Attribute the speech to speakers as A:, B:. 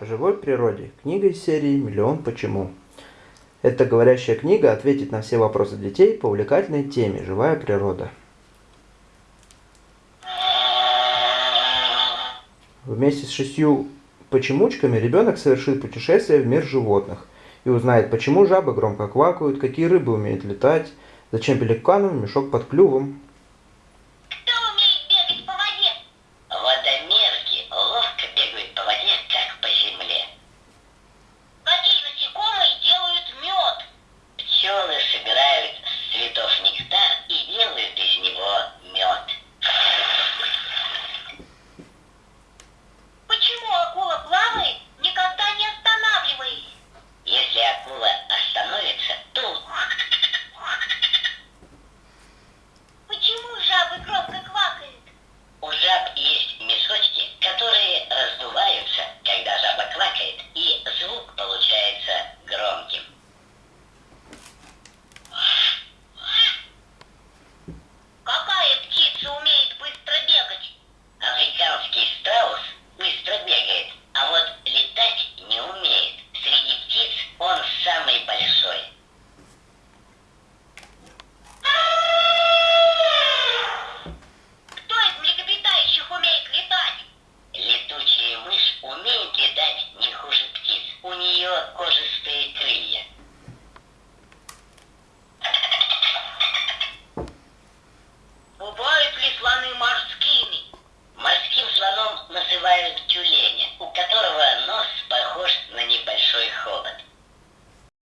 A: о живой природе. Книга из серии «Миллион почему». Эта говорящая книга ответит на все вопросы детей по увлекательной теме «Живая природа». Вместе с шестью почемучками ребенок совершит путешествие в мир животных и узнает, почему жабы громко квакают, какие рыбы умеют летать, зачем пеликанам мешок под клювом, superior com respeito.